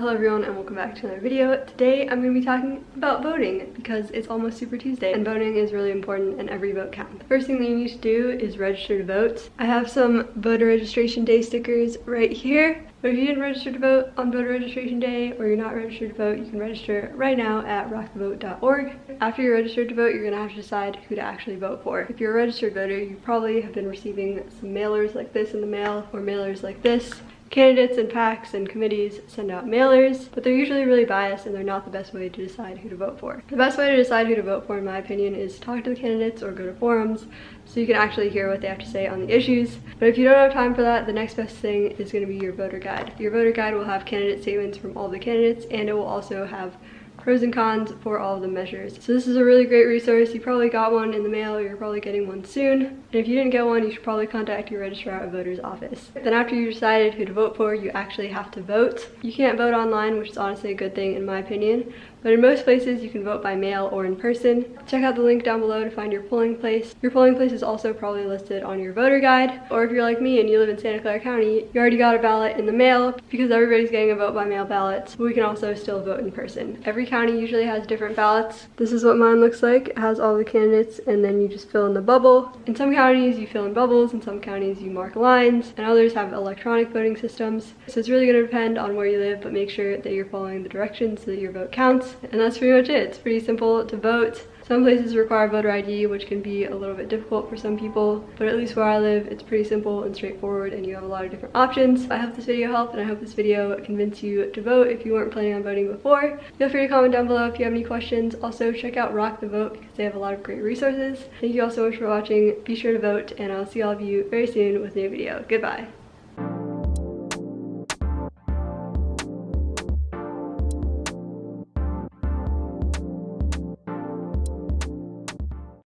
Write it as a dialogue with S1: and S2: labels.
S1: Hello everyone and welcome back to another video. Today I'm going to be talking about voting because it's almost Super Tuesday and voting is really important and every vote counts. First thing that you need to do is register to vote. I have some voter registration day stickers right here. But if you didn't register to vote on voter registration day or you're not registered to vote, you can register right now at rockthevote.org. After you're registered to vote, you're going to have to decide who to actually vote for. If you're a registered voter, you probably have been receiving some mailers like this in the mail or mailers like this Candidates and PACs and committees send out mailers, but they're usually really biased and they're not the best way to decide who to vote for. The best way to decide who to vote for, in my opinion, is to talk to the candidates or go to forums so you can actually hear what they have to say on the issues. But if you don't have time for that, the next best thing is going to be your voter guide. Your voter guide will have candidate statements from all the candidates and it will also have pros and cons for all of the measures. So this is a really great resource. You probably got one in the mail or you're probably getting one soon. And if you didn't get one, you should probably contact your registrar of voters office. Then after you decided who to vote for, you actually have to vote. You can't vote online, which is honestly a good thing in my opinion, but in most places you can vote by mail or in person. Check out the link down below to find your polling place. Your polling place is also probably listed on your voter guide, or if you're like me and you live in Santa Clara County, you already got a ballot in the mail because everybody's getting a vote by mail ballot, we can also still vote in person. Every county usually has different ballots. This is what mine looks like. It has all the candidates and then you just fill in the bubble. In some counties you fill in bubbles, in some counties you mark lines, and others have electronic voting systems. So it's really gonna depend on where you live, but make sure that you're following the directions so that your vote counts. And that's pretty much it. It's pretty simple to vote. Some places require voter ID, which can be a little bit difficult for some people, but at least where I live, it's pretty simple and straightforward and you have a lot of different options. I hope this video helped and I hope this video convinced you to vote if you weren't planning on voting before. Feel free to comment down below if you have any questions. Also, check out Rock the Vote because they have a lot of great resources. Thank you all so much for watching. Be sure to vote and I'll see all of you very soon with a new video. Goodbye.